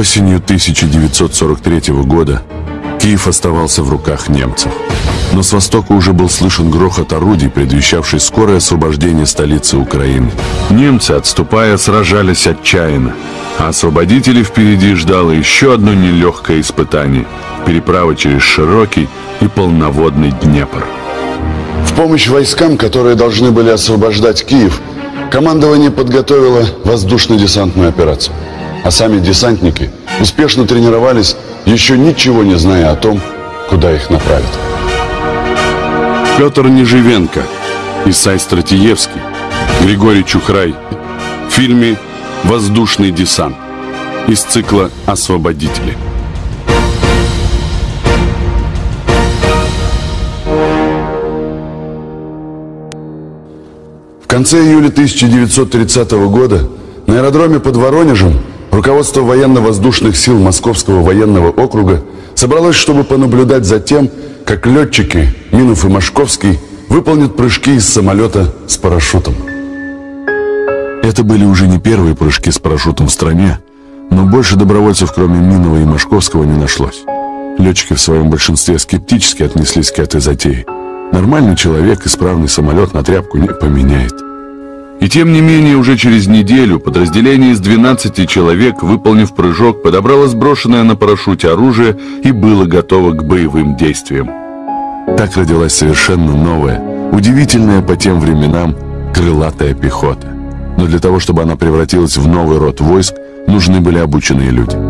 Осенью 1943 года Киев оставался в руках немцев. Но с востока уже был слышен грохот орудий, предвещавший скорое освобождение столицы Украины. Немцы, отступая, сражались отчаянно, а освободителей впереди ждало еще одно нелегкое испытание – переправа через широкий и полноводный Днепр. В помощь войскам, которые должны были освобождать Киев, командование подготовило воздушно-десантную операцию. А сами десантники успешно тренировались, еще ничего не зная о том, куда их направят. Петр Неживенко, Исай Стратиевский, Григорий Чухрай в фильме «Воздушный десант» из цикла «Освободители». В конце июля 1930 года на аэродроме под Воронежем руководство военно-воздушных сил Московского военного округа собралось, чтобы понаблюдать за тем, как летчики Минов и Машковский выполнят прыжки из самолета с парашютом. Это были уже не первые прыжки с парашютом в стране, но больше добровольцев, кроме Минова и Машковского, не нашлось. Летчики в своем большинстве скептически отнеслись к этой затее. Нормальный человек исправный самолет на тряпку не поменяет. И тем не менее, уже через неделю подразделение из 12 человек, выполнив прыжок, подобрало сброшенное на парашюте оружие и было готово к боевым действиям. Так родилась совершенно новая, удивительная по тем временам крылатая пехота. Но для того, чтобы она превратилась в новый род войск, нужны были обученные люди.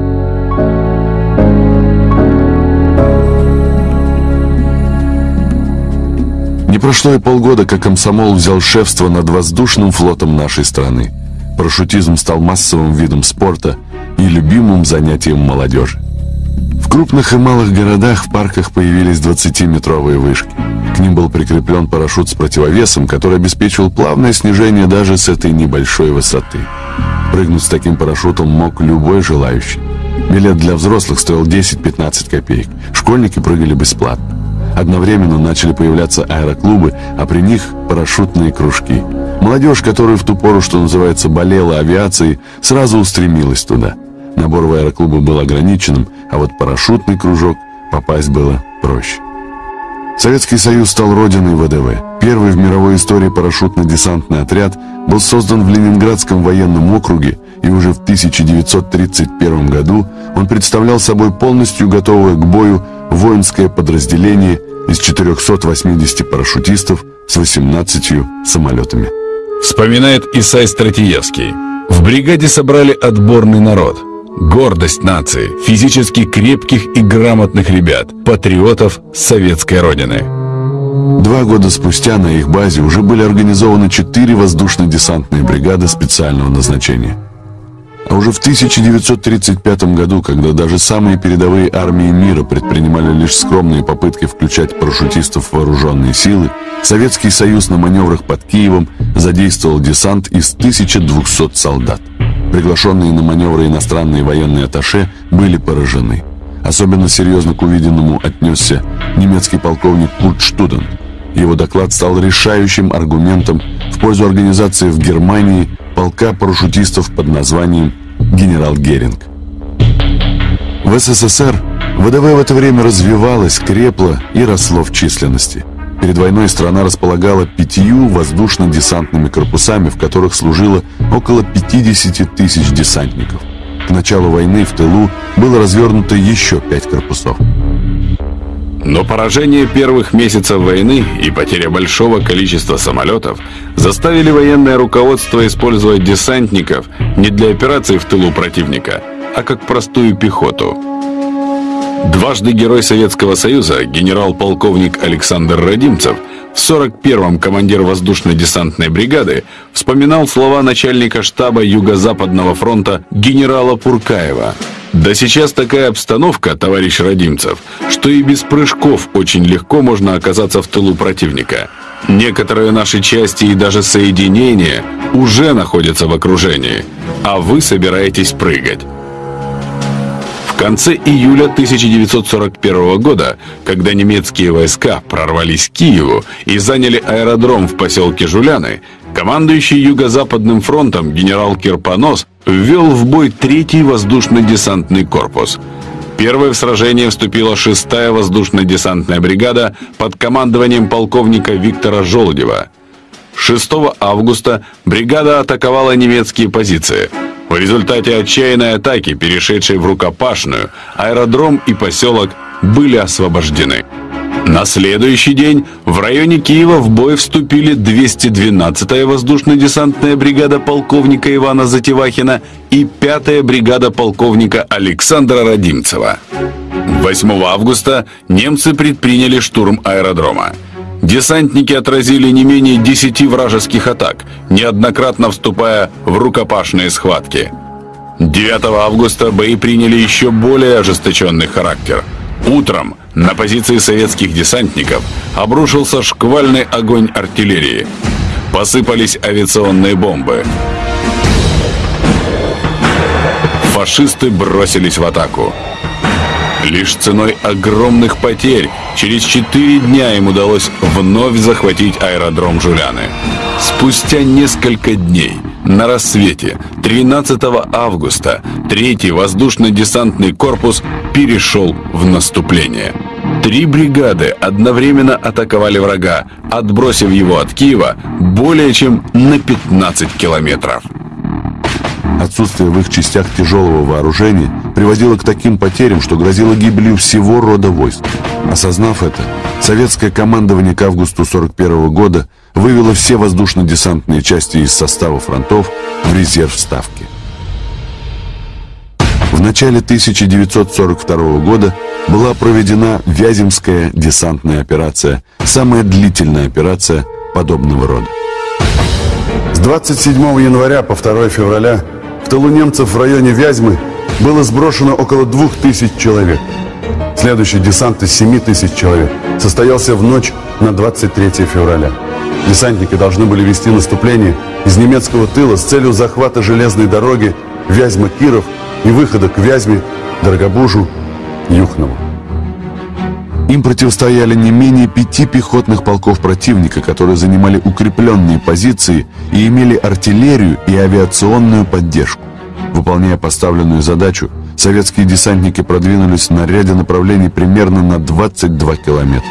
Не прошло и полгода, как комсомол взял шефство над воздушным флотом нашей страны. Парашютизм стал массовым видом спорта и любимым занятием молодежи. В крупных и малых городах в парках появились 20-метровые вышки. К ним был прикреплен парашют с противовесом, который обеспечивал плавное снижение даже с этой небольшой высоты. Прыгнуть с таким парашютом мог любой желающий. Билет для взрослых стоил 10-15 копеек. Школьники прыгали бесплатно. Одновременно начали появляться аэроклубы, а при них парашютные кружки. Молодежь, которая в ту пору, что называется, болела авиацией, сразу устремилась туда. Набор в аэроклубы был ограниченным, а вот парашютный кружок попасть было проще. Советский Союз стал родиной ВДВ. Первый в мировой истории парашютно-десантный отряд был создан в Ленинградском военном округе, и уже в 1931 году он представлял собой полностью готовое к бою воинское подразделение из 480 парашютистов с 18 самолетами. Вспоминает Исай Стратиевский. В бригаде собрали отборный народ. Гордость нации, физически крепких и грамотных ребят, патриотов советской родины. Два года спустя на их базе уже были организованы четыре воздушно-десантные бригады специального назначения – а уже в 1935 году, когда даже самые передовые армии мира предпринимали лишь скромные попытки включать парашютистов в вооруженные силы, Советский Союз на маневрах под Киевом задействовал десант из 1200 солдат. Приглашенные на маневры иностранные военные атташе были поражены. Особенно серьезно к увиденному отнесся немецкий полковник Курт Штуден. Его доклад стал решающим аргументом в пользу организации в Германии полка парашютистов под названием «Генерал Геринг». В СССР ВДВ в это время развивалось, крепло и росло в численности. Перед войной страна располагала пятью воздушно-десантными корпусами, в которых служило около 50 тысяч десантников. К началу войны в тылу было развернуто еще пять корпусов. Но поражение первых месяцев войны и потеря большого количества самолетов заставили военное руководство использовать десантников не для операций в тылу противника, а как простую пехоту. Дважды Герой Советского Союза генерал-полковник Александр Родимцев в 41-м командир воздушно-десантной бригады вспоминал слова начальника штаба Юго-Западного фронта генерала Пуркаева – да сейчас такая обстановка, товарищ Родимцев, что и без прыжков очень легко можно оказаться в тылу противника. Некоторые наши части и даже соединения уже находятся в окружении, а вы собираетесь прыгать. В конце июля 1941 года, когда немецкие войска прорвались к Киеву и заняли аэродром в поселке Жуляны, Командующий Юго-Западным фронтом генерал Кирпонос ввел в бой третий воздушно-десантный корпус. Первой в сражение вступила шестая воздушно-десантная бригада под командованием полковника Виктора Жолудева. 6 августа бригада атаковала немецкие позиции. В результате отчаянной атаки, перешедшей в рукопашную, аэродром и поселок были освобождены. На следующий день в районе Киева в бой вступили 212-я воздушно-десантная бригада полковника Ивана Затевахина и 5-я бригада полковника Александра Родимцева. 8 августа немцы предприняли штурм аэродрома. Десантники отразили не менее 10 вражеских атак, неоднократно вступая в рукопашные схватки. 9 августа бои приняли еще более ожесточенный характер. Утром на позиции советских десантников обрушился шквальный огонь артиллерии. Посыпались авиационные бомбы. Фашисты бросились в атаку. Лишь ценой огромных потерь через четыре дня им удалось вновь захватить аэродром Жуляны. Спустя несколько дней, на рассвете, 13 августа, третий воздушно-десантный корпус перешел в наступление. Три бригады одновременно атаковали врага, отбросив его от Киева более чем на 15 километров. Отсутствие в их частях тяжелого вооружения приводило к таким потерям, что грозило гибелью всего рода войск. Осознав это, советское командование к августу 41 года вывело все воздушно-десантные части из состава фронтов в резерв Ставки. В начале 1942 года была проведена Вяземская десантная операция, самая длительная операция подобного рода. С 27 января по 2 февраля в тылу немцев в районе Вязьмы было сброшено около 2000 человек. Следующий десант из 7 тысяч человек состоялся в ночь на 23 февраля. Десантники должны были вести наступление из немецкого тыла с целью захвата железной дороги Вязьма-Киров и выхода к Вязьме, Дорогобужу, Юхнову. Им противостояли не менее пяти пехотных полков противника, которые занимали укрепленные позиции и имели артиллерию и авиационную поддержку. Выполняя поставленную задачу, советские десантники продвинулись на ряде направлений примерно на 22 километра.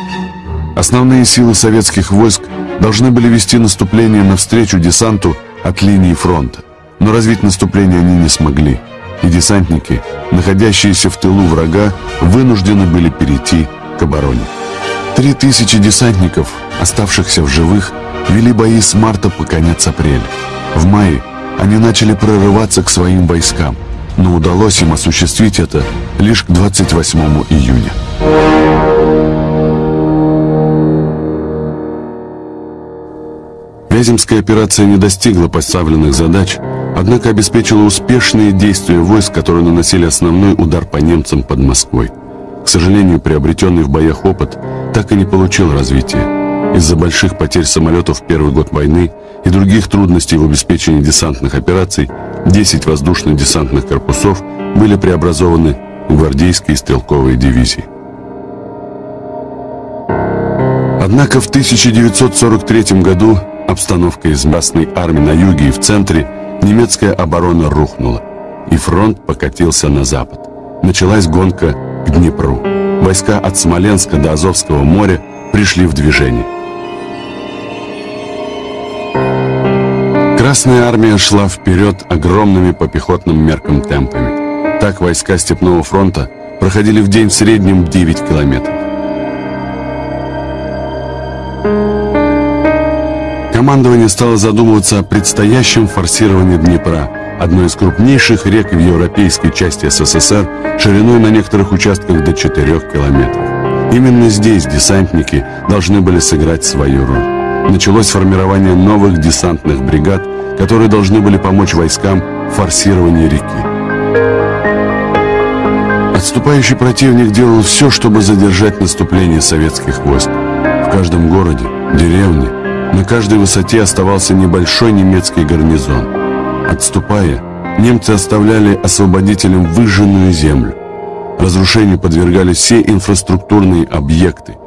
Основные силы советских войск должны были вести наступление навстречу десанту от линии фронта. Но развить наступление они не смогли, и десантники, находящиеся в тылу врага, вынуждены были перейти к обороне. Три тысячи десантников, оставшихся в живых, вели бои с марта по конец апреля. В мае они начали прорываться к своим войскам, но удалось им осуществить это лишь к 28 июня. Вяземская операция не достигла поставленных задач, однако обеспечила успешные действия войск, которые наносили основной удар по немцам под Москвой. К сожалению, приобретенный в боях опыт так и не получил развития. Из-за больших потерь самолетов в первый год войны и других трудностей в обеспечении десантных операций 10 воздушно-десантных корпусов были преобразованы в гвардейские стрелковые дивизии. Однако в 1943 году обстановка из Красной армии на юге и в центре немецкая оборона рухнула, и фронт покатился на запад. Началась гонка к Днепру. Войска от Смоленска до Азовского моря пришли в движение. Красная армия шла вперед огромными по пехотным меркам темпами. Так войска Степного фронта проходили в день в среднем 9 километров. Командование стало задумываться о предстоящем форсировании Днепра, одной из крупнейших рек в европейской части СССР, шириной на некоторых участках до 4 километров. Именно здесь десантники должны были сыграть свою роль. Началось формирование новых десантных бригад, которые должны были помочь войскам в форсировании реки. Отступающий противник делал все, чтобы задержать наступление советских войск. В каждом городе, деревне, на каждой высоте оставался небольшой немецкий гарнизон. Отступая, немцы оставляли освободителям выжженную землю. Разрушению подвергались все инфраструктурные объекты,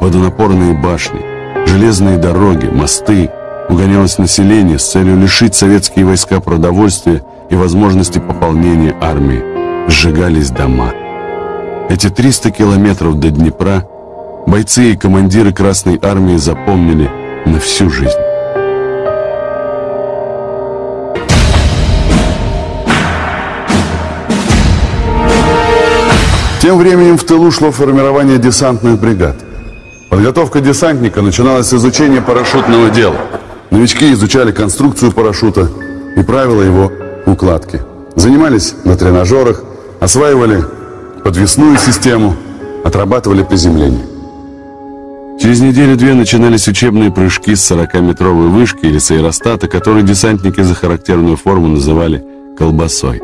водонапорные башни, железные дороги, мосты, угонялось население с целью лишить советские войска продовольствия и возможности пополнения армии. Сжигались дома. Эти 300 километров до Днепра бойцы и командиры Красной Армии запомнили на всю жизнь. Тем временем в тылу шло формирование десантных бригад. Подготовка десантника начиналась с изучения парашютного дела. Новички изучали конструкцию парашюта и правила его укладки. Занимались на тренажерах, осваивали подвесную систему, отрабатывали приземление. Через неделю-две начинались учебные прыжки с 40-метровой вышки или с аэростата, который десантники за характерную форму называли «колбасой».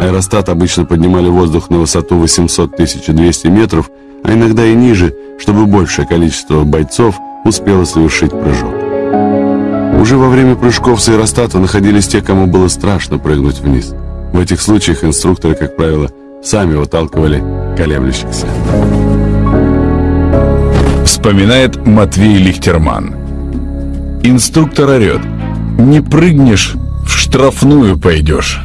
Аэростат обычно поднимали воздух на высоту 800-1200 метров, а иногда и ниже, чтобы большее количество бойцов успело совершить прыжок. Уже во время прыжков с аэростата находились те, кому было страшно прыгнуть вниз. В этих случаях инструкторы, как правило, сами выталкивали колеблющихся. Вспоминает Матвей Лихтерман. Инструктор орет. Не прыгнешь, в штрафную пойдешь.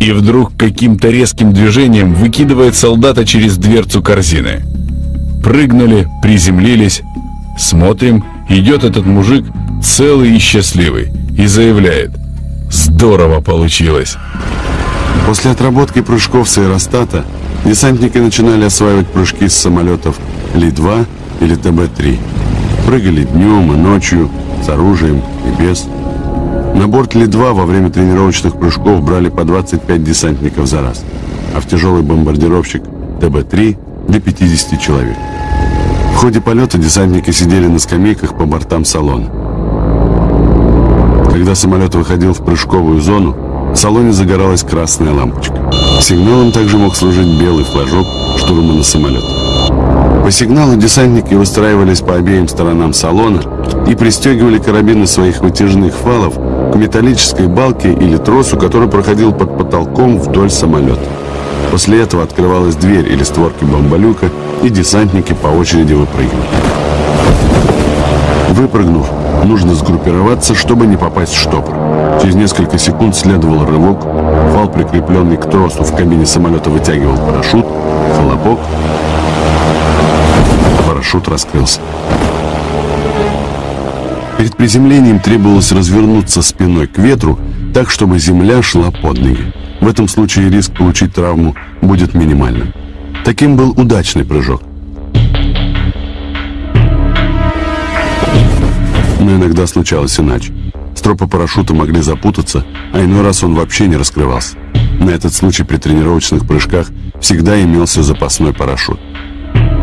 И вдруг каким-то резким движением выкидывает солдата через дверцу корзины. Прыгнули, приземлились. Смотрим, идет этот мужик целый и счастливый и заявляет. Здорово получилось. После отработки прыжков с аэростата десантники начинали осваивать прыжки с самолетов Ли-2 или ТБ-3. Прыгали днем и ночью, с оружием и без. На борт Ли-2 во время тренировочных прыжков брали по 25 десантников за раз, а в тяжелый бомбардировщик ТБ-3 до 50 человек. В ходе полета десантники сидели на скамейках по бортам салона. Когда самолет выходил в прыжковую зону, в салоне загоралась красная лампочка. Сигналом также мог служить белый флажок штурма на самолет. По сигналу десантники выстраивались по обеим сторонам салона и пристегивали карабины своих вытяжных фалов к металлической балке или тросу, который проходил под потолком вдоль самолета. После этого открывалась дверь или створки бомболюка, и десантники по очереди выпрыгивали. Выпрыгнув, нужно сгруппироваться, чтобы не попасть в штопор. Через несколько секунд следовал рывок, вал, прикрепленный к тросу в кабине самолета, вытягивал парашют, хлопок, парашют раскрылся. Перед приземлением требовалось развернуться спиной к ветру, так, чтобы земля шла под ноги. В этом случае риск получить травму будет минимальным. Таким был удачный прыжок. Но иногда случалось иначе. Стропы парашюта могли запутаться, а иной раз он вообще не раскрывался. На этот случай при тренировочных прыжках всегда имелся запасной парашют.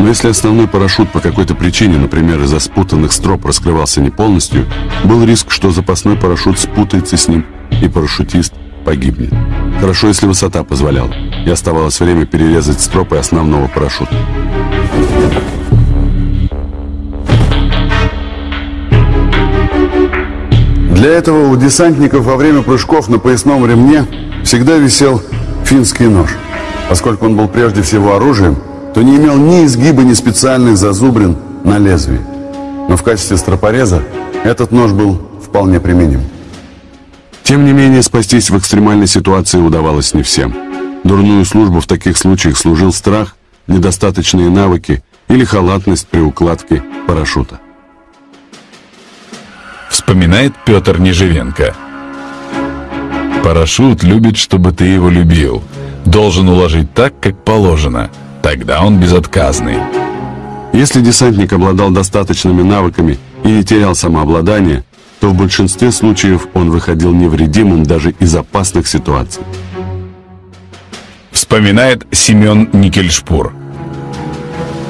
Но если основной парашют по какой-то причине, например, из-за спутанных строп раскрывался не полностью, был риск, что запасной парашют спутается с ним, и парашютист погибнет. Хорошо, если высота позволяла, и оставалось время перерезать стропы основного парашюта. Для этого у десантников во время прыжков на поясном ремне всегда висел финский нож. Поскольку он был прежде всего оружием, то не имел ни изгиба, ни специальных зазубрин на лезвии. Но в качестве стропореза этот нож был вполне применим. Тем не менее, спастись в экстремальной ситуации удавалось не всем. Дурную службу в таких случаях служил страх, недостаточные навыки или халатность при укладке парашюта. Вспоминает Петр Неживенко. Парашют любит, чтобы ты его любил. Должен уложить так, как положено. Тогда он безотказный. Если десантник обладал достаточными навыками и не терял самообладание, то в большинстве случаев он выходил невредимым даже из опасных ситуаций. Вспоминает Семен Никельшпур.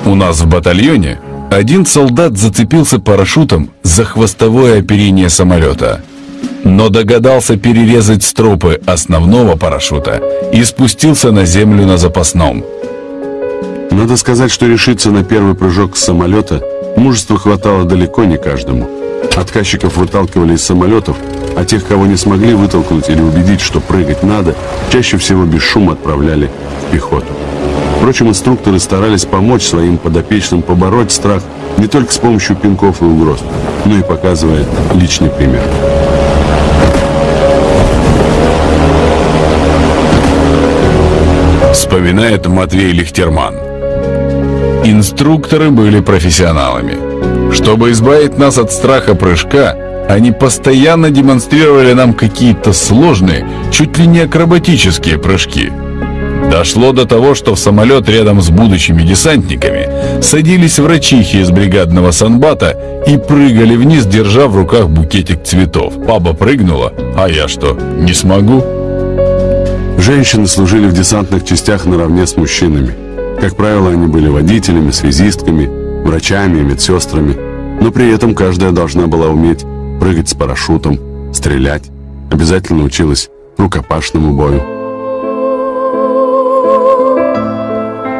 У нас в батальоне один солдат зацепился парашютом за хвостовое оперение самолета, но догадался перерезать стропы основного парашюта и спустился на землю на запасном. Надо сказать, что решиться на первый прыжок с самолета мужества хватало далеко не каждому. Отказчиков выталкивали из самолетов, а тех, кого не смогли вытолкнуть или убедить, что прыгать надо, чаще всего без шума отправляли в пехоту. Впрочем, инструкторы старались помочь своим подопечным побороть страх не только с помощью пинков и угроз, но и показывая личный пример. Вспоминает Матвей Лихтерман. Инструкторы были профессионалами. Чтобы избавить нас от страха прыжка, они постоянно демонстрировали нам какие-то сложные, чуть ли не акробатические прыжки. Дошло до того, что в самолет рядом с будущими десантниками садились врачихи из бригадного санбата и прыгали вниз, держа в руках букетик цветов. Папа прыгнула, а я что, не смогу? Женщины служили в десантных частях наравне с мужчинами. Как правило, они были водителями, связистками, врачами и медсестрами, но при этом каждая должна была уметь прыгать с парашютом, стрелять, обязательно училась рукопашному бою.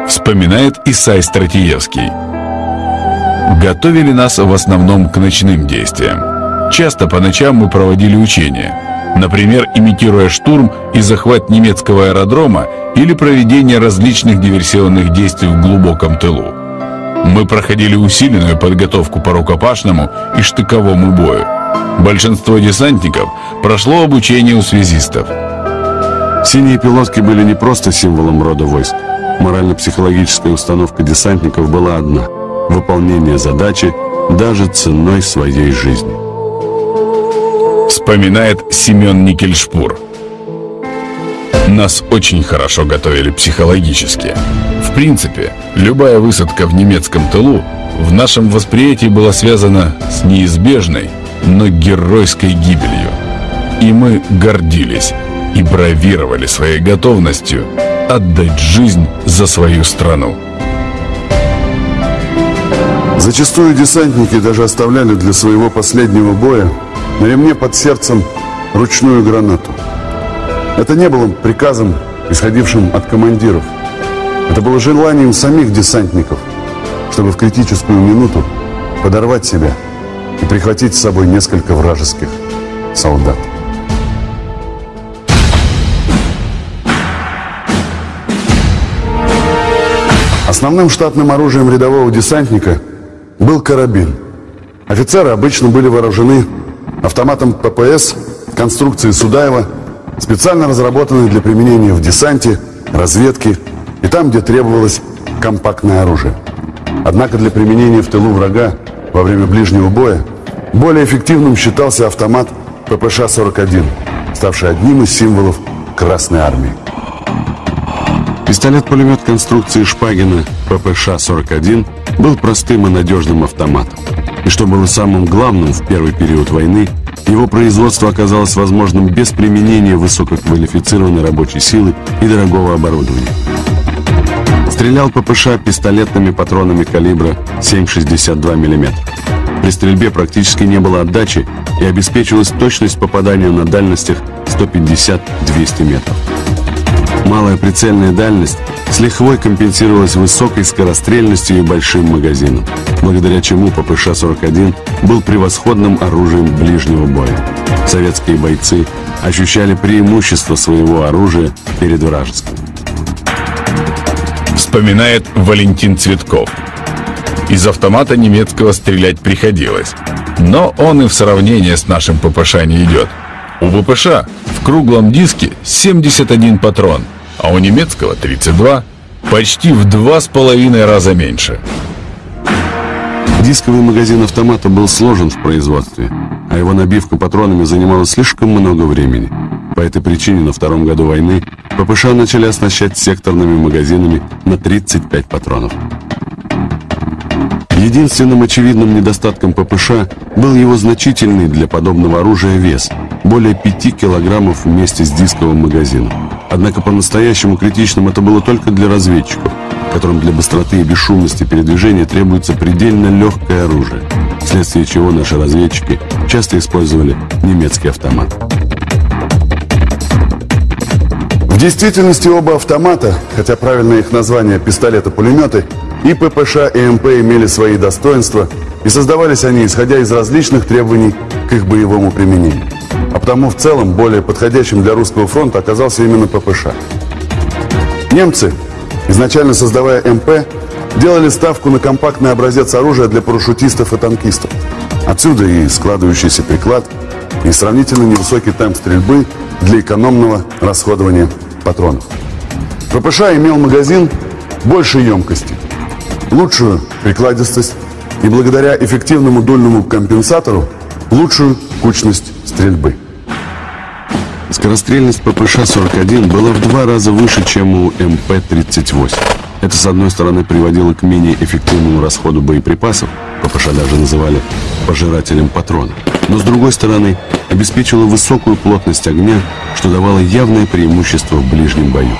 Вспоминает Исай Стратиевский. Готовили нас в основном к ночным действиям. Часто по ночам мы проводили учения. Например, имитируя штурм и захват немецкого аэродрома или проведение различных диверсионных действий в глубоком тылу. Мы проходили усиленную подготовку по рукопашному и штыковому бою. Большинство десантников прошло обучение у связистов. Синие пилотки были не просто символом рода войск. Морально-психологическая установка десантников была одна – выполнение задачи даже ценой своей жизни. Вспоминает Семен Никельшпур. Нас очень хорошо готовили психологически. В принципе, любая высадка в немецком тылу в нашем восприятии была связана с неизбежной, но геройской гибелью. И мы гордились и бравировали своей готовностью отдать жизнь за свою страну. Зачастую десантники даже оставляли для своего последнего боя на ремне под сердцем ручную гранату. Это не было приказом, исходившим от командиров. Это было желанием самих десантников, чтобы в критическую минуту подорвать себя и прихватить с собой несколько вражеских солдат. Основным штатным оружием рядового десантника был карабин. Офицеры обычно были вооружены автоматом ППС конструкции Судаева, специально разработанной для применения в десанте, разведке и там, где требовалось компактное оружие. Однако для применения в тылу врага во время ближнего боя более эффективным считался автомат ППШ-41, ставший одним из символов Красной Армии. Пистолет-пулемет конструкции Шпагина ППШ-41 был простым и надежным автоматом. И что было самым главным в первый период войны, его производство оказалось возможным без применения высококвалифицированной рабочей силы и дорогого оборудования. Стрелял ППШ пистолетными патронами калибра 7,62 мм. При стрельбе практически не было отдачи и обеспечивалась точность попадания на дальностях 150-200 метров. Малая прицельная дальность с лихвой компенсировалась высокой скорострельностью и большим магазином, благодаря чему ППШ-41 был превосходным оружием ближнего боя. Советские бойцы ощущали преимущество своего оружия перед вражеским. Вспоминает Валентин Цветков. Из автомата немецкого стрелять приходилось, но он и в сравнении с нашим ППШ не идет. У ППШ в круглом диске 71 патрон, а у немецкого 32, почти в два с половиной раза меньше. Дисковый магазин автомата был сложен в производстве, а его набивка патронами занимала слишком много времени. По этой причине на втором году войны ППШ начали оснащать секторными магазинами на 35 патронов. Единственным очевидным недостатком ППШ был его значительный для подобного оружия вес – более 5 килограммов вместе с дисковым магазином. Однако по-настоящему критичным это было только для разведчиков, которым для быстроты и бесшумности передвижения требуется предельно легкое оружие, вследствие чего наши разведчики часто использовали немецкий автомат. В действительности оба автомата, хотя правильное их название пистолеты-пулеметы, и ППШ, и МП имели свои достоинства, и создавались они, исходя из различных требований к их боевому применению. А потому в целом более подходящим для русского фронта оказался именно ППШ. Немцы, изначально создавая МП, делали ставку на компактный образец оружия для парашютистов и танкистов. Отсюда и складывающийся приклад, и сравнительно невысокий темп стрельбы для экономного расходования патронов. ППШ имел магазин большей емкости, лучшую прикладистость и благодаря эффективному дульному компенсатору лучшую кучность стрельбы. Скорострельность ППШ-41 была в два раза выше, чем у МП-38. Это, с одной стороны, приводило к менее эффективному расходу боеприпасов, ППШ даже называли пожирателем патронов, но, с другой стороны, обеспечивало высокую плотность огня, что давало явное преимущество в ближнем бою.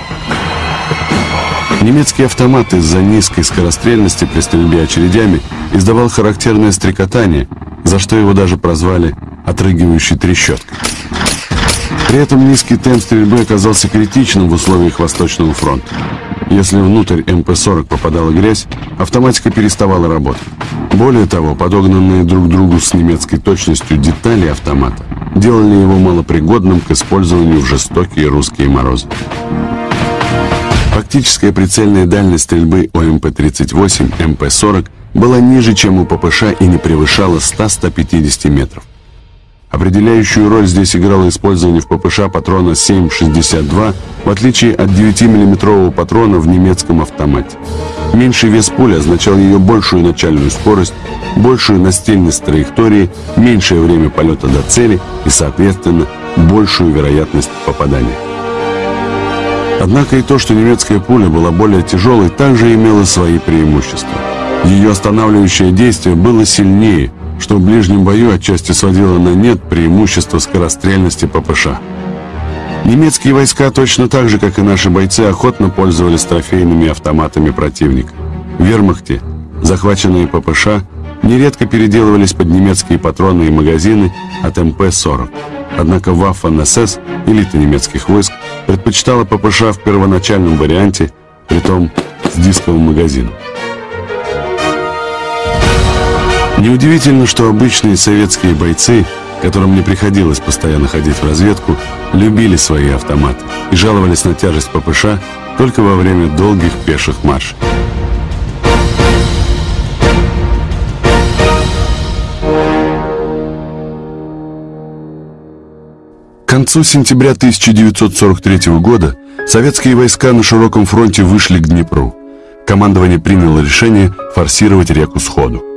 Немецкий автомат из-за низкой скорострельности при стрельбе очередями издавал характерное стрекотание, за что его даже прозвали «отрыгивающей трещоткой». При этом низкий темп стрельбы оказался критичным в условиях Восточного фронта. Если внутрь МП-40 попадала грязь, автоматика переставала работать. Более того, подогнанные друг другу с немецкой точностью детали автомата делали его малопригодным к использованию в жестокие русские морозы. Фактическая прицельная дальность стрельбы у МП-38, МП-40 была ниже, чем у ППШ и не превышала 100-150 метров. Определяющую роль здесь играло использование в ППШ патрона 7,62, в отличие от 9-мм патрона в немецком автомате. Меньший вес пули означал ее большую начальную скорость, большую настельность траектории, меньшее время полета до цели и, соответственно, большую вероятность попадания. Однако и то, что немецкая пуля была более тяжелой, также имело свои преимущества. Ее останавливающее действие было сильнее – что в ближнем бою отчасти сводило на нет преимущество скорострельности ППШ. Немецкие войска точно так же, как и наши бойцы, охотно пользовались трофейными автоматами противника. В вермахте захваченные ППШ нередко переделывались под немецкие патроны и магазины от МП-40. Однако Waffen-СС, элита немецких войск, предпочитала ППШ в первоначальном варианте, притом с дисковым магазином. Неудивительно, что обычные советские бойцы, которым не приходилось постоянно ходить в разведку, любили свои автоматы и жаловались на тяжесть ППШ только во время долгих пеших маршей. К концу сентября 1943 года советские войска на широком фронте вышли к Днепру. Командование приняло решение форсировать реку сходу.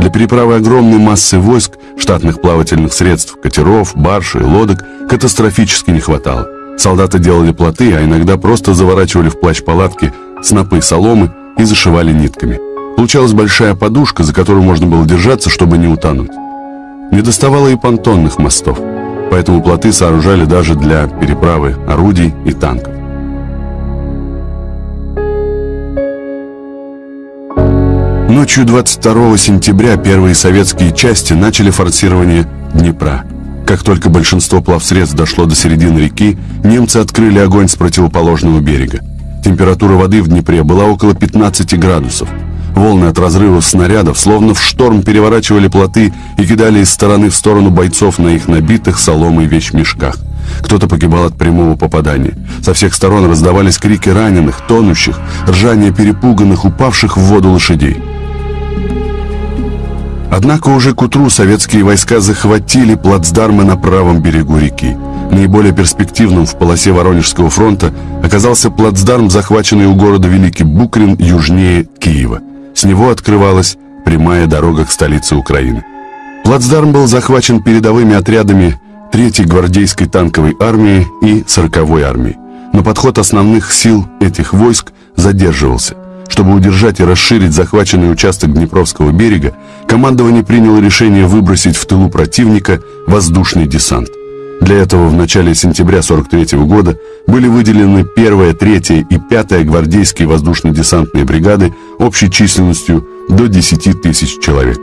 Для переправы огромной массы войск, штатных плавательных средств, катеров, барж и лодок катастрофически не хватало. Солдаты делали плоты, а иногда просто заворачивали в плащ палатки снопы соломы и зашивали нитками. Получалась большая подушка, за которую можно было держаться, чтобы не утонуть. Не доставало и понтонных мостов, поэтому плоты сооружали даже для переправы орудий и танков. Ночью 22 сентября первые советские части начали форсирование Днепра. Как только большинство плавсредств дошло до середины реки, немцы открыли огонь с противоположного берега. Температура воды в Днепре была около 15 градусов. Волны от разрывов снарядов, словно в шторм, переворачивали плоты и кидали из стороны в сторону бойцов на их набитых соломой вещмешках. Кто-то погибал от прямого попадания. Со всех сторон раздавались крики раненых, тонущих, ржание перепуганных, упавших в воду лошадей. Однако уже к утру советские войска захватили плацдармы на правом берегу реки. Наиболее перспективным в полосе Воронежского фронта оказался плацдарм, захваченный у города Великий Букрин южнее Киева. С него открывалась прямая дорога к столице Украины. Плацдарм был захвачен передовыми отрядами 3-й гвардейской танковой армии и 40-й армии. Но подход основных сил этих войск задерживался. Чтобы удержать и расширить захваченный участок Днепровского берега, командование приняло решение выбросить в тылу противника воздушный десант. Для этого в начале сентября 43 года были выделены 1, 3 и 5 гвардейские воздушно-десантные бригады общей численностью до 10 тысяч человек.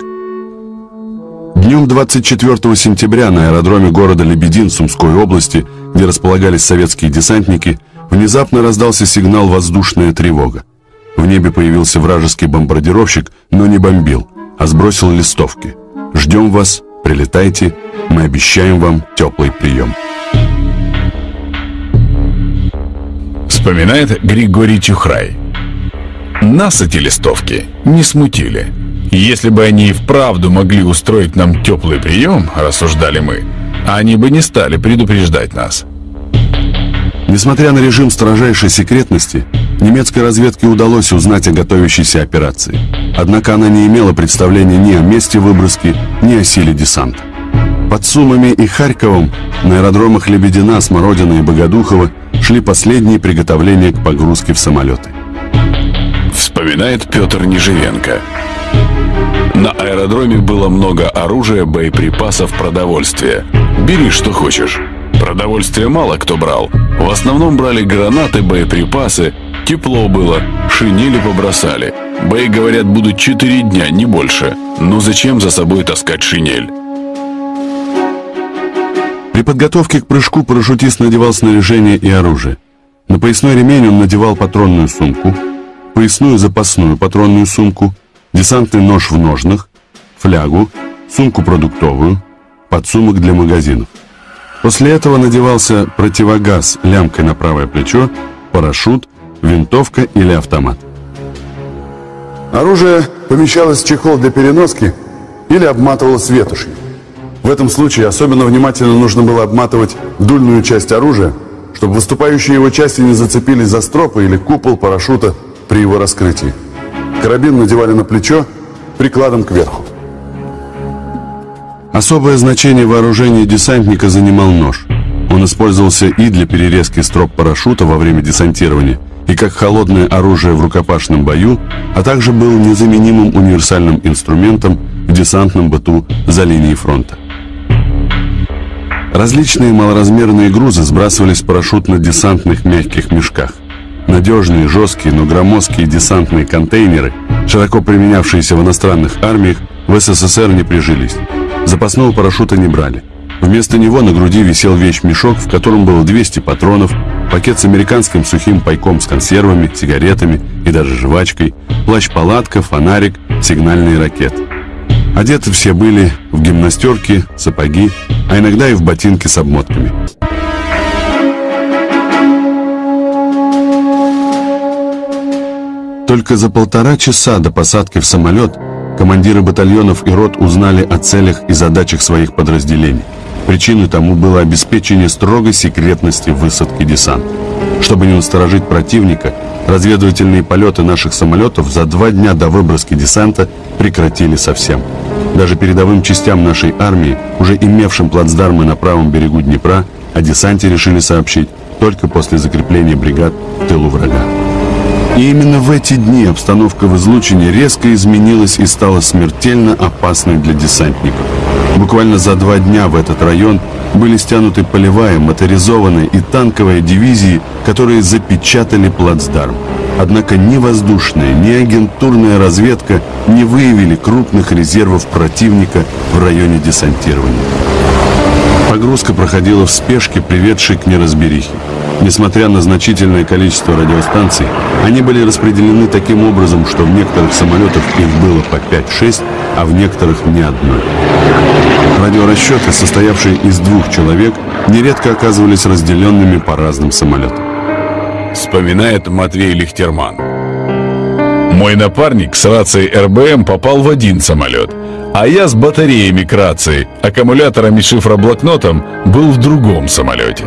Днем 24 сентября на аэродроме города Лебедин Сумской области, где располагались советские десантники, внезапно раздался сигнал «Воздушная тревога». В небе появился вражеский бомбардировщик, но не бомбил, а сбросил листовки. «Ждем вас, прилетайте, мы обещаем вам теплый прием». Вспоминает Григорий Чухрай. Нас эти листовки не смутили. Если бы они и вправду могли устроить нам теплый прием, рассуждали мы, они бы не стали предупреждать нас. Несмотря на режим строжайшей секретности, немецкой разведке удалось узнать о готовящейся операции. Однако она не имела представления ни о месте выброски, ни о силе десанта. Под Сумами и Харьковом на аэродромах Лебедина, Смородина и Богодухова шли последние приготовления к погрузке в самолеты. Вспоминает Петр Неживенко. На аэродроме было много оружия, боеприпасов, продовольствия. Бери, что хочешь. Продовольствия мало кто брал. В основном брали гранаты, боеприпасы. Тепло было, шинели побросали. Бои, говорят, будут четыре дня, не больше. Ну зачем за собой таскать шинель? При подготовке к прыжку парашютист надевал снаряжение и оружие. На поясной ремень он надевал патронную сумку, поясную запасную патронную сумку, десантный нож в ножнах, флягу, сумку продуктовую, подсумок для магазинов. После этого надевался противогаз лямкой на правое плечо, парашют, винтовка или автомат. Оружие помещалось в чехол для переноски или обматывалось ветошью. В этом случае особенно внимательно нужно было обматывать дульную часть оружия, чтобы выступающие его части не зацепились за стропы или купол парашюта при его раскрытии. Карабин надевали на плечо прикладом кверху. Особое значение вооружения десантника занимал нож. Он использовался и для перерезки строп парашюта во время десантирования, и как холодное оружие в рукопашном бою, а также был незаменимым универсальным инструментом в десантном быту за линией фронта. Различные малоразмерные грузы сбрасывались парашютно-десантных мягких мешках. Надежные, жесткие, но громоздкие десантные контейнеры, широко применявшиеся в иностранных армиях, в СССР не прижились. Запасного парашюта не брали. Вместо него на груди висел вещь-мешок, в котором было 200 патронов, пакет с американским сухим пайком с консервами, сигаретами и даже жвачкой, плащ-палатка, фонарик, сигнальные ракеты. Одеты все были в гимнастерки, сапоги, а иногда и в ботинки с обмотками. Только за полтора часа до посадки в самолет командиры батальонов и рот узнали о целях и задачах своих подразделений. Причиной тому было обеспечение строгой секретности высадки десанта. Чтобы не насторожить противника, разведывательные полеты наших самолетов за два дня до выброски десанта прекратили совсем. Даже передовым частям нашей армии, уже имевшим плацдармы на правом берегу Днепра, о десанте решили сообщить только после закрепления бригад в тылу врага. И именно в эти дни обстановка в излучине резко изменилась и стала смертельно опасной для десантников. Буквально за два дня в этот район были стянуты полевая, моторизованная и танковая дивизии, которые запечатали плацдарм. Однако ни воздушная, ни агентурная разведка не выявили крупных резервов противника в районе десантирования. Погрузка проходила в спешке, приведшей к неразберихе. Несмотря на значительное количество радиостанций, они были распределены таким образом, что в некоторых самолетах их было по 5-6, а в некоторых ни одной. Радиорасчеты, состоявшие из двух человек, нередко оказывались разделенными по разным самолетам. Вспоминает Матвей Лихтерман. Мой напарник с рацией РБМ попал в один самолет, а я с батареями к рации, аккумуляторами шифроблокнотом был в другом самолете.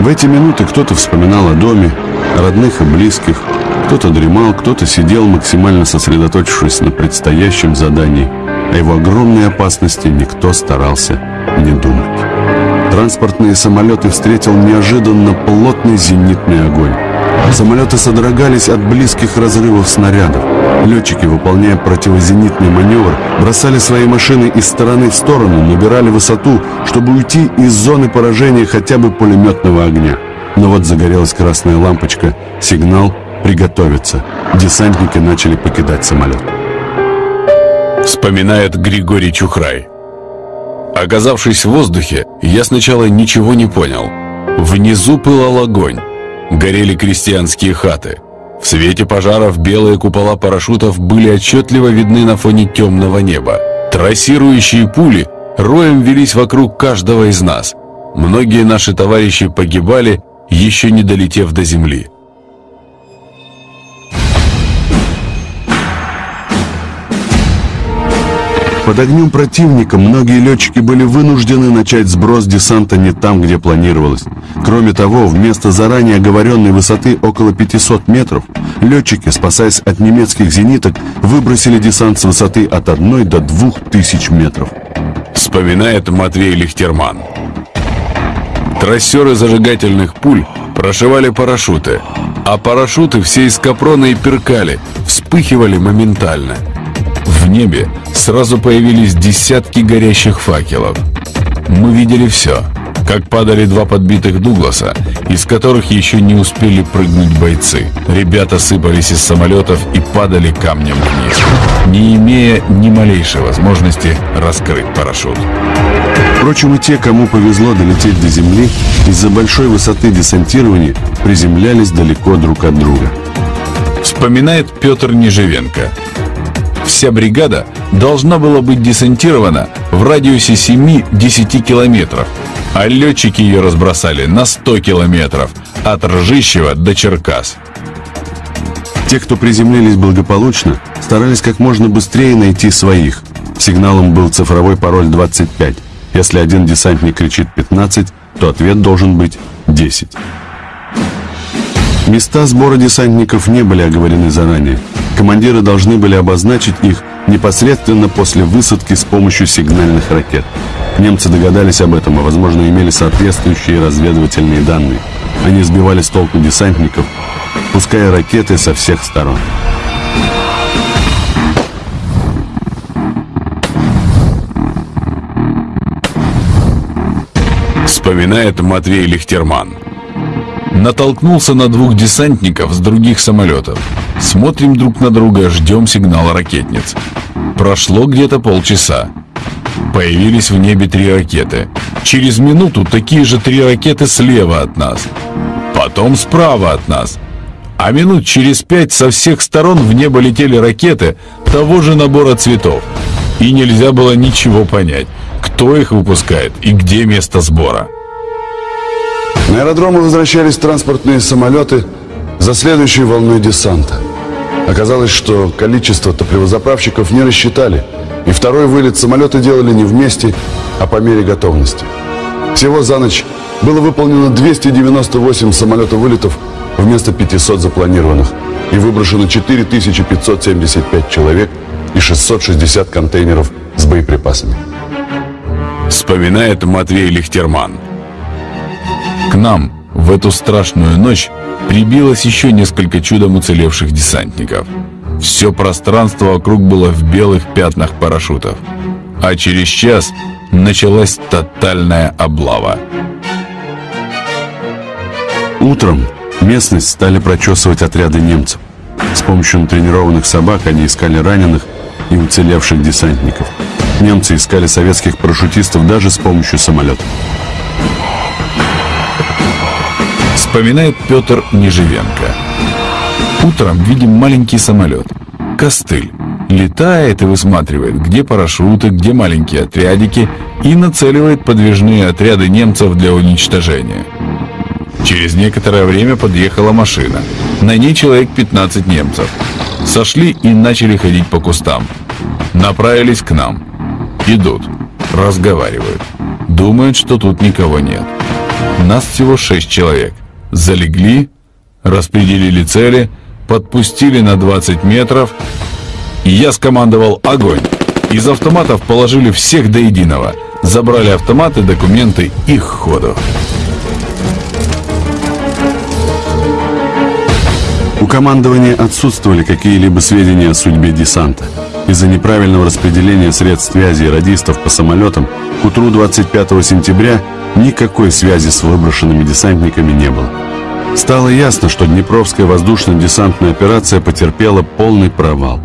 В эти минуты кто-то вспоминал о доме, родных и близких, кто-то дремал, кто-то сидел, максимально сосредоточившись на предстоящем задании. О его огромной опасности никто старался не думать. Транспортные самолеты встретил неожиданно плотный зенитный огонь. Самолеты содрогались от близких разрывов снарядов. Летчики, выполняя противозенитный маневр, бросали свои машины из стороны в сторону, набирали высоту, чтобы уйти из зоны поражения хотя бы пулеметного огня. Но вот загорелась красная лампочка, сигнал «Приготовиться». Десантники начали покидать самолет. Вспоминает Григорий Чухрай. Оказавшись в воздухе, я сначала ничего не понял. Внизу пылал огонь. Горели крестьянские хаты. В свете пожаров белые купола парашютов были отчетливо видны на фоне темного неба. Трассирующие пули роем велись вокруг каждого из нас. Многие наши товарищи погибали, еще не долетев до земли. Под огнем противника многие летчики были вынуждены начать сброс десанта не там, где планировалось. Кроме того, вместо заранее оговоренной высоты около 500 метров, летчики, спасаясь от немецких зениток, выбросили десант с высоты от 1 до 2000 метров. Вспоминает Матвей Лихтерман. Трассеры зажигательных пуль прошивали парашюты, а парашюты все из капрона и перкали, вспыхивали моментально. В небе сразу появились десятки горящих факелов. Мы видели все, как падали два подбитых Дугласа, из которых еще не успели прыгнуть бойцы. Ребята сыпались из самолетов и падали камнем вниз, не имея ни малейшей возможности раскрыть парашют. Впрочем, и те, кому повезло долететь до земли, из-за большой высоты десантирования приземлялись далеко друг от друга. Вспоминает Петр Неживенко. Вся бригада должна была быть десантирована в радиусе 7-10 километров, а летчики ее разбросали на 100 километров от Ржищева до Черкас. Те, кто приземлились благополучно, старались как можно быстрее найти своих. Сигналом был цифровой пароль 25. Если один десантник кричит 15, то ответ должен быть 10. Места сбора десантников не были оговорены заранее. Командиры должны были обозначить их непосредственно после высадки с помощью сигнальных ракет. Немцы догадались об этом и, возможно, имели соответствующие разведывательные данные. Они сбивали с толку десантников, пуская ракеты со всех сторон. Вспоминает Матвей Лихтерман. Натолкнулся на двух десантников с других самолетов. Смотрим друг на друга, ждем сигнала ракетниц. Прошло где-то полчаса. Появились в небе три ракеты. Через минуту такие же три ракеты слева от нас. Потом справа от нас. А минут через пять со всех сторон в небо летели ракеты того же набора цветов. И нельзя было ничего понять, кто их выпускает и где место сбора. На аэродромы возвращались транспортные самолеты за следующей волной десанта. Оказалось, что количество топливозаправщиков не рассчитали, и второй вылет самолеты делали не вместе, а по мере готовности. Всего за ночь было выполнено 298 самолетов-вылетов вместо 500 запланированных и выброшено 4575 человек и 660 контейнеров с боеприпасами. Вспоминает Матвей Лихтерман. Нам в эту страшную ночь прибилось еще несколько чудом уцелевших десантников. Все пространство вокруг было в белых пятнах парашютов. А через час началась тотальная облава. Утром местность стали прочесывать отряды немцев. С помощью натренированных собак они искали раненых и уцелевших десантников. Немцы искали советских парашютистов даже с помощью самолетов. Вспоминает Петр Неживенко. Утром видим маленький самолет. Костыль. Летает и высматривает, где парашюты, где маленькие отрядики, и нацеливает подвижные отряды немцев для уничтожения. Через некоторое время подъехала машина. На ней человек 15 немцев. Сошли и начали ходить по кустам. Направились к нам. Идут. Разговаривают. Думают, что тут никого нет. Нас всего шесть человек. Залегли, распределили цели, подпустили на 20 метров. И я скомандовал «Огонь!». Из автоматов положили всех до единого. Забрали автоматы, документы и ходу. У командования отсутствовали какие-либо сведения о судьбе десанта. Из-за неправильного распределения средств связи и радистов по самолетам к утру 25 сентября никакой связи с выброшенными десантниками не было. Стало ясно, что Днепровская воздушно-десантная операция потерпела полный провал.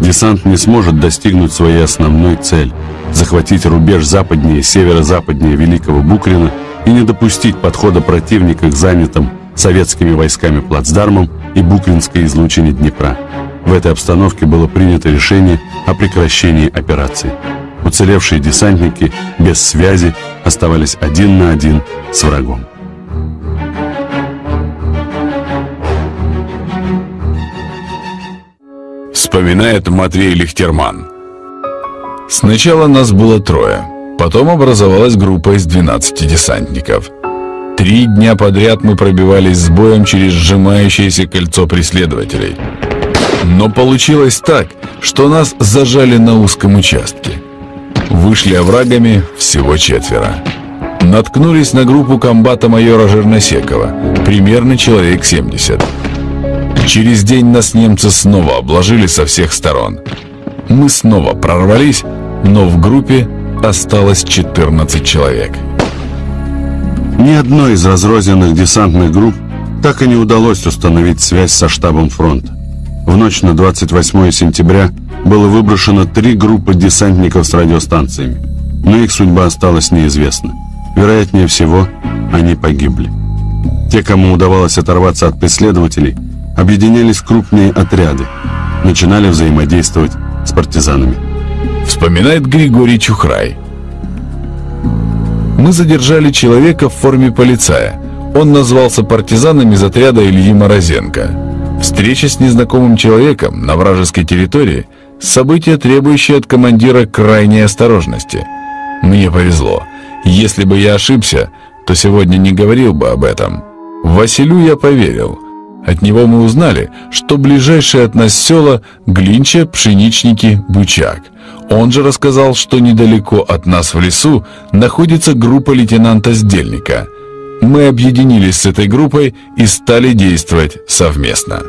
Десант не сможет достигнуть своей основной цели – захватить рубеж западнее, северо-западнее Великого Букрина и не допустить подхода противника к занятым советскими войсками плацдармом и Букринской излучине Днепра. В этой обстановке было принято решение о прекращении операции. Уцелевшие десантники без связи оставались один на один с врагом. Вспоминает Матвей Лихтерман. Сначала нас было трое, потом образовалась группа из 12 десантников. Три дня подряд мы пробивались с боем через сжимающееся кольцо преследователей. Но получилось так, что нас зажали на узком участке. Вышли оврагами всего четверо. Наткнулись на группу комбата майора Жирносекова, примерно человек 70. Через день нас немцы снова обложили со всех сторон. Мы снова прорвались, но в группе осталось 14 человек. Ни одной из разрозненных десантных групп так и не удалось установить связь со штабом фронта. В ночь на 28 сентября было выброшено три группы десантников с радиостанциями, но их судьба осталась неизвестна. Вероятнее всего, они погибли. Те, кому удавалось оторваться от преследователей, объединялись в крупные отряды, начинали взаимодействовать с партизанами. Вспоминает Григорий Чухрай. Мы задержали человека в форме полицая. Он назвался партизаном из отряда Ильи Морозенко. Встреча с незнакомым человеком на вражеской территории – событие, требующее от командира крайней осторожности. Мне повезло. Если бы я ошибся, то сегодня не говорил бы об этом. Василю я поверил. От него мы узнали, что ближайшие от нас села – Глинча, Пшеничники, Бучак. Он же рассказал, что недалеко от нас в лесу находится группа лейтенанта Сдельника. Мы объединились с этой группой и стали действовать совместно.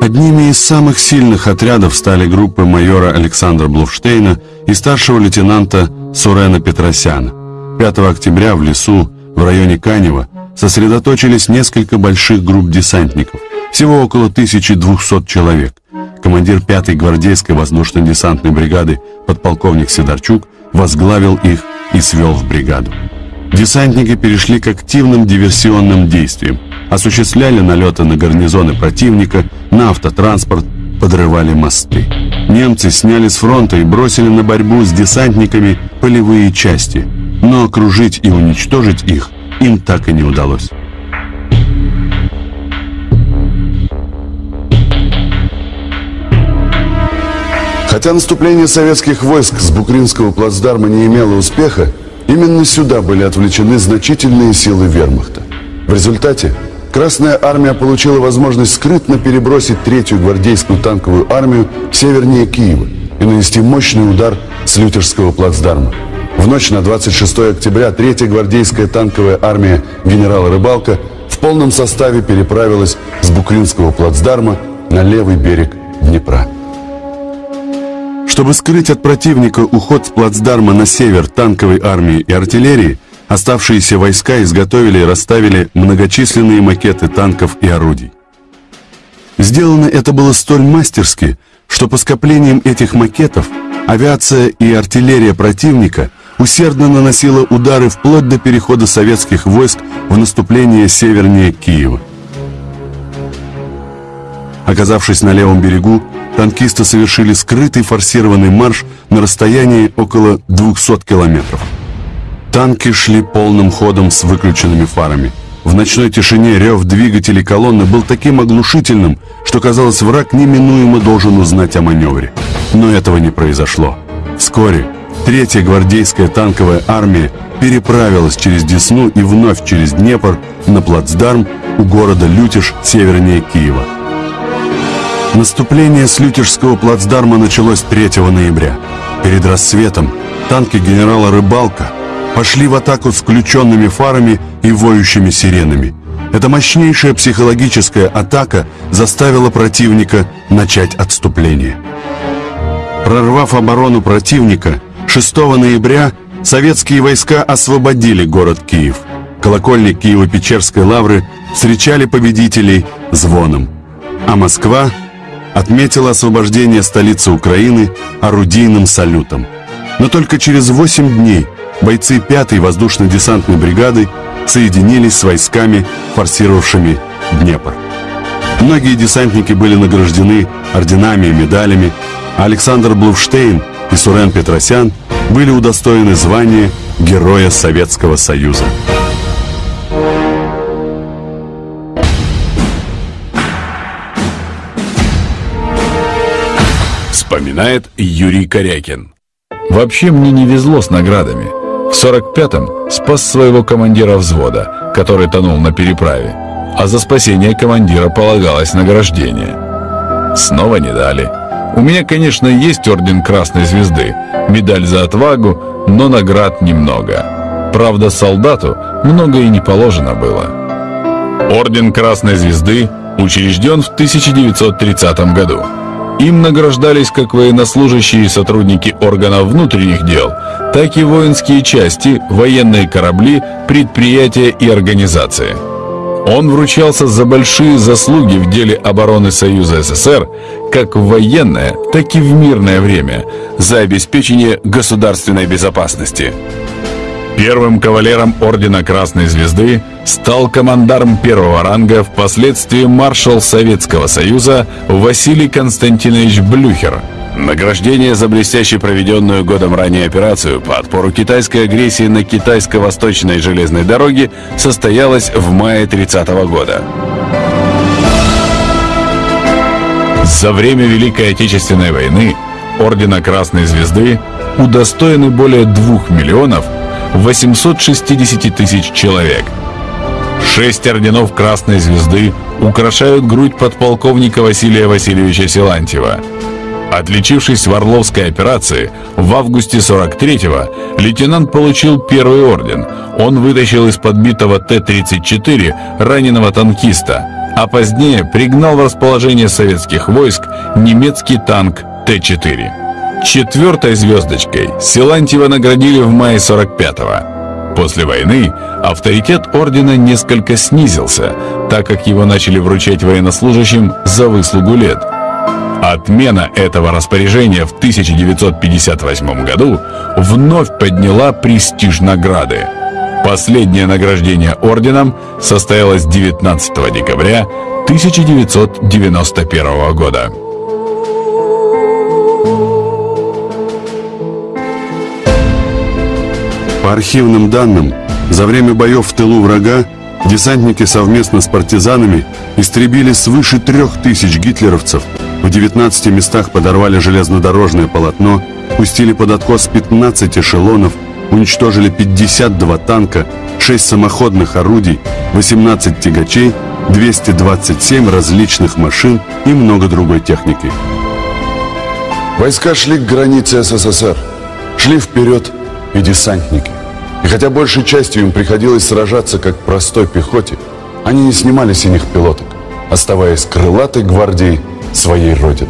Одними из самых сильных отрядов стали группы майора Александра Блуфштейна и старшего лейтенанта Сурена Петросяна. 5 октября в лесу в районе Канева сосредоточились несколько больших групп десантников, всего около 1200 человек. Командир 5-й гвардейской воздушно-десантной бригады подполковник Сидорчук возглавил их и свел в бригаду. Десантники перешли к активным диверсионным действиям, осуществляли налеты на гарнизоны противника, на автотранспорт, подрывали мосты. Немцы сняли с фронта и бросили на борьбу с десантниками полевые части, но окружить и уничтожить их им так и не удалось. Хотя наступление советских войск с Букринского плацдарма не имело успеха, именно сюда были отвлечены значительные силы вермахта. В результате Красная армия получила возможность скрытно перебросить третью гвардейскую танковую армию севернее Киева и нанести мощный удар с Лютерского плацдарма. В ночь на 26 октября третья гвардейская танковая армия генерала Рыбалка в полном составе переправилась с Букринского плацдарма на левый берег Днепра. Чтобы скрыть от противника уход с плацдарма на север танковой армии и артиллерии, оставшиеся войска изготовили и расставили многочисленные макеты танков и орудий. Сделано это было столь мастерски, что по скоплениям этих макетов авиация и артиллерия противника усердно наносила удары вплоть до перехода советских войск в наступление севернее Киева. Оказавшись на левом берегу, танкисты совершили скрытый форсированный марш на расстоянии около 200 километров. Танки шли полным ходом с выключенными фарами. В ночной тишине рев двигателей колонны был таким оглушительным, что казалось, враг неминуемо должен узнать о маневре. Но этого не произошло. Вскоре Третья гвардейская танковая армия переправилась через Десну и вновь через Днепр на плацдарм у города Лютеж севернее Киева. Наступление с Лютежского плацдарма началось 3 ноября. Перед рассветом танки генерала Рыбалка пошли в атаку с включенными фарами и воющими сиренами. Эта мощнейшая психологическая атака заставила противника начать отступление. Прорвав оборону противника, 6 ноября советские войска освободили город Киев. Колокольни Киево-Печерской лавры встречали победителей звоном. А Москва отметила освобождение столицы Украины орудийным салютом. Но только через 8 дней бойцы 5-й воздушно-десантной бригады соединились с войсками, форсировавшими Днепр. Многие десантники были награждены орденами и медалями, а Александр Блуфштейн и Сурен Петросян были удостоены звания Героя Советского Союза. Вспоминает Юрий Корякин. Вообще мне не везло с наградами. В 45-м спас своего командира взвода, который тонул на переправе, а за спасение командира полагалось награждение. Снова не дали. У меня, конечно, есть орден Красной Звезды, медаль за отвагу, но наград немного. Правда, солдату много и не положено было. Орден Красной Звезды учрежден в 1930 году. Им награждались как военнослужащие и сотрудники органов внутренних дел, так и воинские части, военные корабли, предприятия и организации. Он вручался за большие заслуги в деле обороны Союза СССР как в военное, так и в мирное время за обеспечение государственной безопасности. Первым кавалером Ордена Красной Звезды стал командарм первого ранга, впоследствии маршал Советского Союза Василий Константинович Блюхер. Награждение за блестяще проведенную годом ранее операцию по отпору китайской агрессии на китайско-восточной железной дороге состоялось в мае 30 -го года. За время Великой Отечественной войны Ордена Красной Звезды удостоены более 2 миллионов 860 тысяч человек. Шесть орденов Красной Звезды украшают грудь подполковника Василия Васильевича Силантьева. Отличившись в Орловской операции, в августе 43-го лейтенант получил первый орден. Он вытащил из подбитого Т-34 раненого танкиста, а позднее пригнал в расположение советских войск немецкий танк Т-4. Четвертой звездочкой Силантьева наградили в мае 45-го. После войны авторитет ордена несколько снизился, так как его начали вручать военнослужащим за выслугу лет. Отмена этого распоряжения в 1958 году вновь подняла престиж награды. Последнее награждение орденом состоялось 19 декабря 1991 года. По архивным данным, за время боев в тылу врага десантники совместно с партизанами истребили свыше трех тысяч гитлеровцев, в 19 местах подорвали железнодорожное полотно, пустили под откос 15 эшелонов, уничтожили 52 танка, 6 самоходных орудий, 18 тягачей, 227 различных машин и много другой техники. Войска шли к границе СССР, шли вперед и десантники. И хотя большей частью им приходилось сражаться как простой пехоте, они не снимали синих пилоток, оставаясь крылатой гвардией своей родины.